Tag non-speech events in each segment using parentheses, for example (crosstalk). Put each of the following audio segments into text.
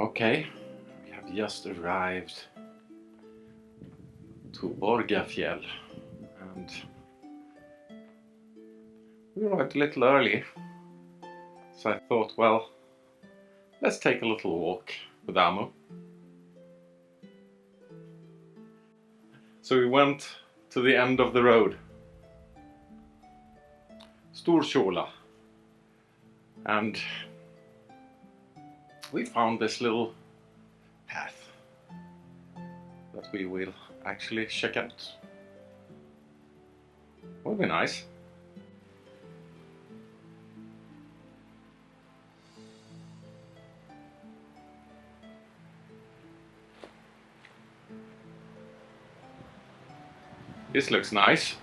Okay, we have just arrived to Borgafjäll and we arrived a little early. So I thought well let's take a little walk with Amo. So we went to the end of the road. Storkjola. And we found this little path that we will actually check out. Would be nice. This looks nice.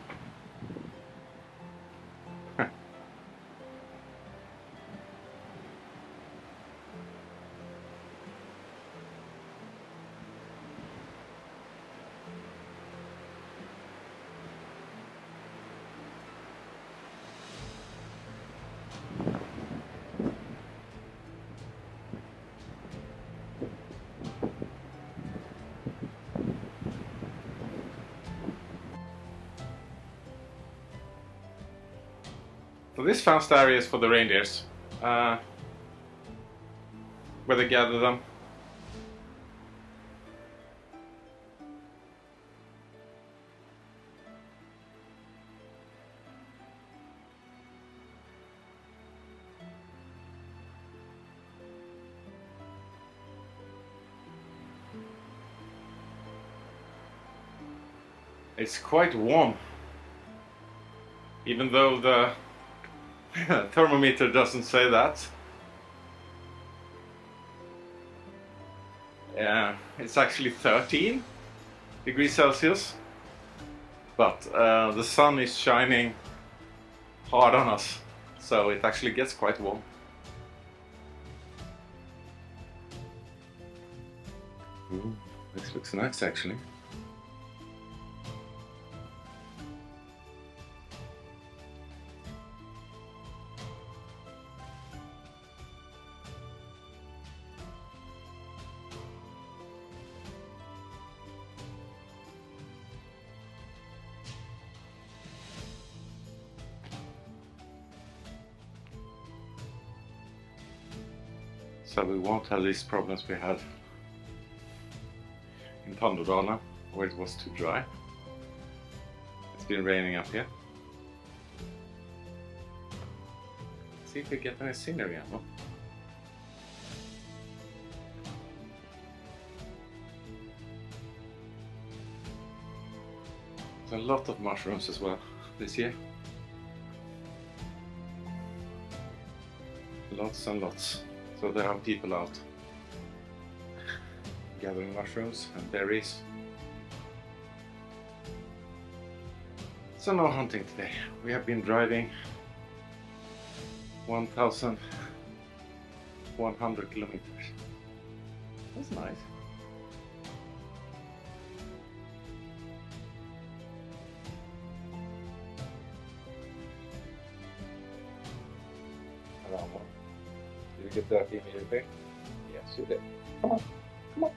So this fenced area is for the reindeers, uh, where they gather them. It's quite warm, even though the (laughs) thermometer doesn't say that. Yeah, it's actually 13 degrees Celsius, but uh, the sun is shining hard on us, so it actually gets quite warm. This looks nice actually. So we won't have these problems we had in Tandodala where it was too dry. It's been raining up here. See if we get any scenery. There's a lot of mushrooms as well this year. Lots and lots. So there are people out gathering mushrooms and berries. So no hunting today. We have been driving 1100 kilometers. That's nice. Around did you get? Yes, you did. Come on, come on.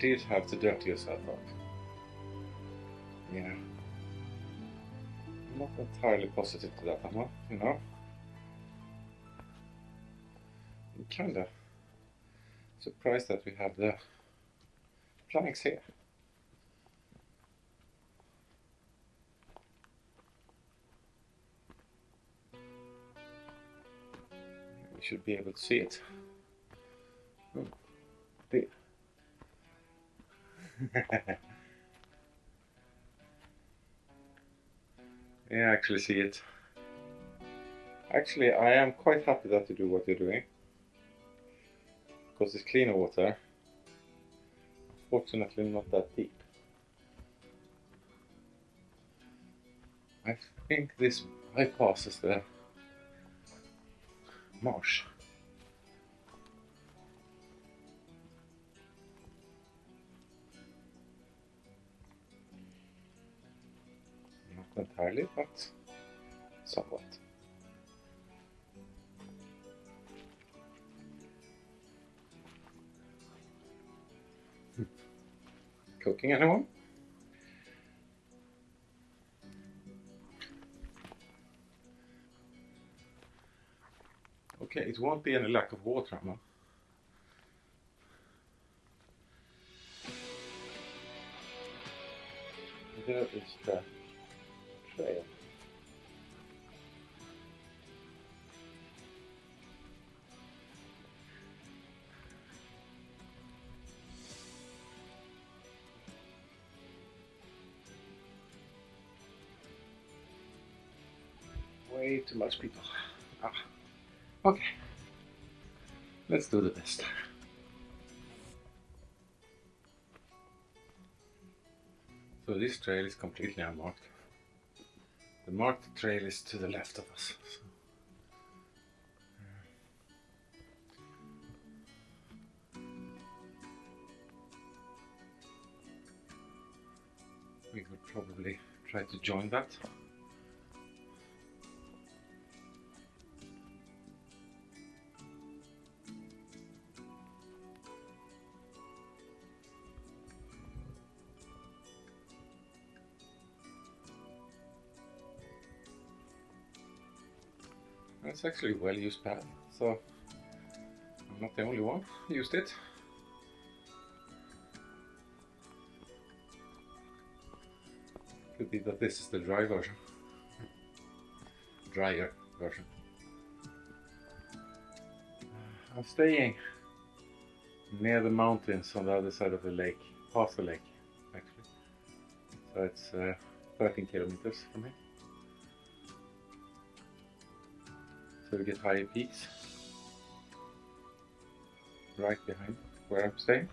Did have to dirty yourself up. Yeah. I'm not entirely positive to that, I'm not, you know. I'm kinda surprised that we have the planks here. We should be able to see it. Oh, (laughs) yeah, I actually see it. Actually, I am quite happy that you do what you're doing. Because it's cleaner water. Fortunately, not that deep. I think this bypasses the marsh. Entirely, but somewhat. Cooking anyone? Okay, it won't be any lack of water, Emma. There is the Way too much people. Ah. Okay. Let's do the best. So this trail is completely unmarked. The marked trail is to the left of us. So. We could probably try to join that. It's actually a well used path, so I'm not the only one used it. Could be that this is the dry version. Drier version. I'm staying near the mountains on the other side of the lake, past the lake actually. So it's uh, 13 kilometers from here. So we get higher peaks right behind where I'm staying.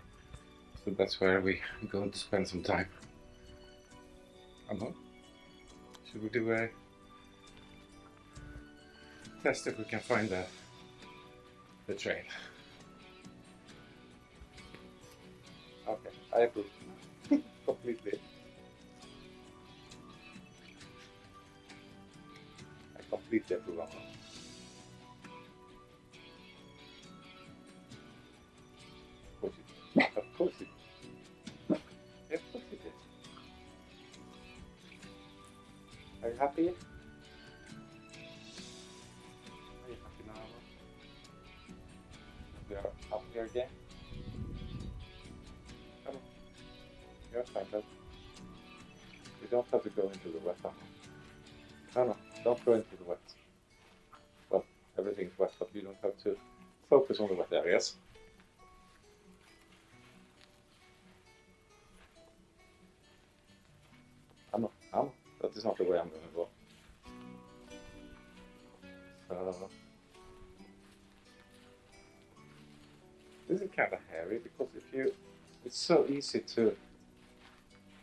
So that's where we're going to spend some time. I don't know. Should we do a test if we can find the the trail? Okay, I approve. (laughs) Completely. I completely approve You're fine, but you don't have to go into the now. No, no, don't go into the wet. Well, everything's wet, but you don't have to focus on the wet areas. I'm, that is not the way I'm going to go. So, this is kind of hairy because if you, it's so easy to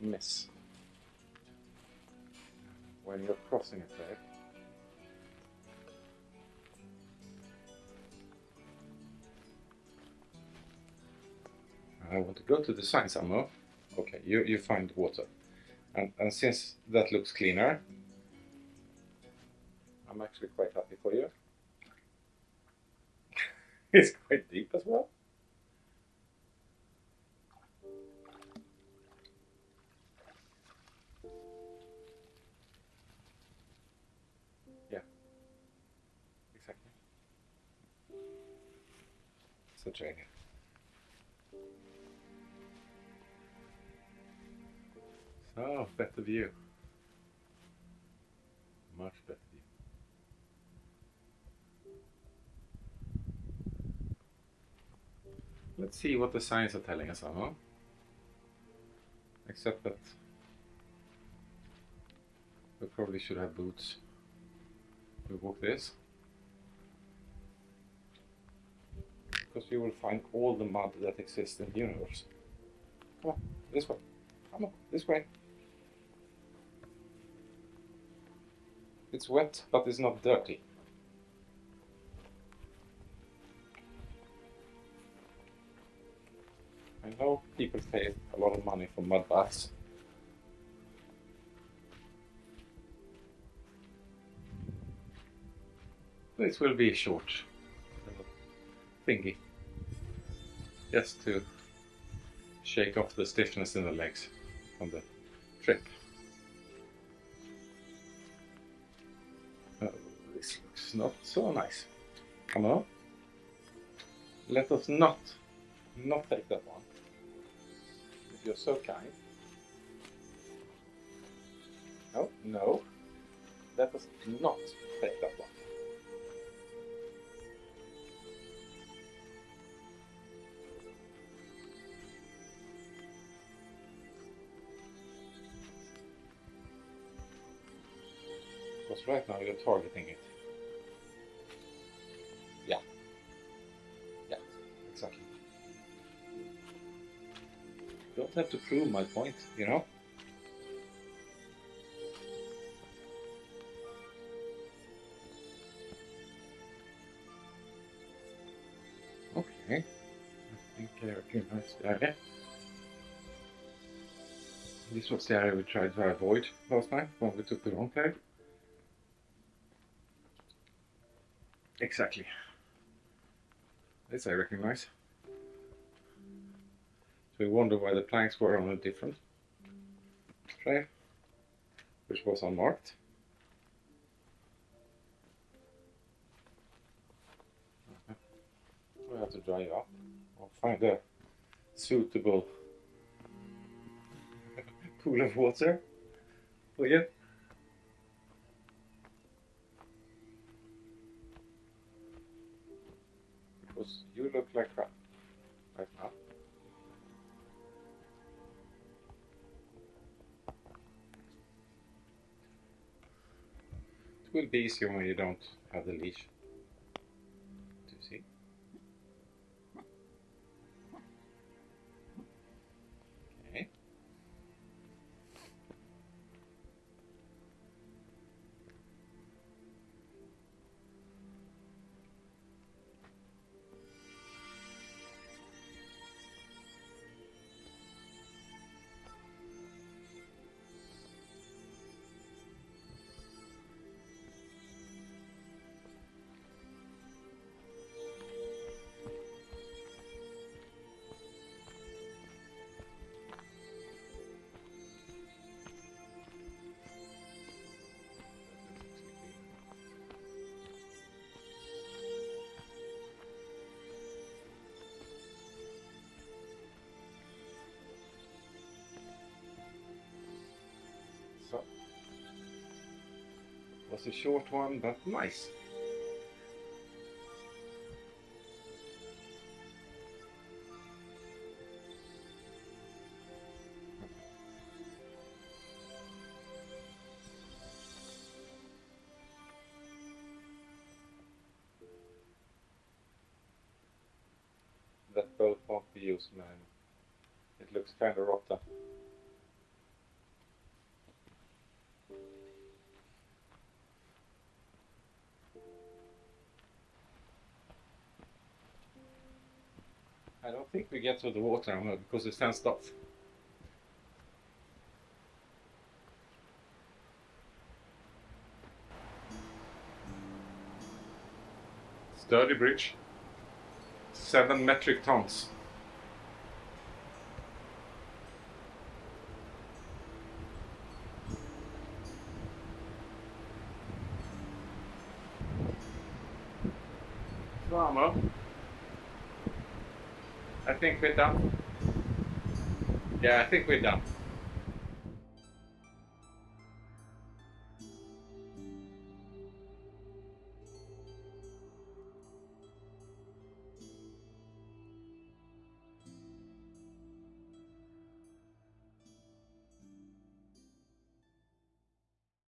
miss when you're crossing a trail. I want to go to the sign somewhere. Okay, you, you find water. And, and since that looks cleaner, I'm actually quite happy for you. (laughs) it's quite deep as well. It's. So, better view. Much better view. Let's see what the signs are telling us, huh? Except that we probably should have boots. We walk this. Because you will find all the mud that exists in the universe. Come on, this way. Come on, this way. It's wet, but it's not dirty. I know people pay a lot of money for mud baths. This will be a short thingy. Just to shake off the stiffness in the legs from the trip. Oh, this looks not so nice. Come on. Let us not, not take that one. If you're so kind. No, no. Let us not take that one. Because right now you're targeting it. Yeah. Yeah, exactly. Don't have to prove my point, you know? Okay. I think I recognize the area. This was the area we tried to avoid last time when we took the wrong tag. Exactly. This I recognize. So we wonder why the planks were on a different trail, which was unmarked. Uh-huh. We have to dry it up or find a suitable (laughs) pool of water for you. It will be easier when you don't have the leash. So was a short one, but nice. That boat won't be used, man. It looks kind of rotten. I don't think we get to the water now because it's fenced off. Sturdy bridge. Seven metric tons. Drama. I think we're done. Yeah, I think we're done.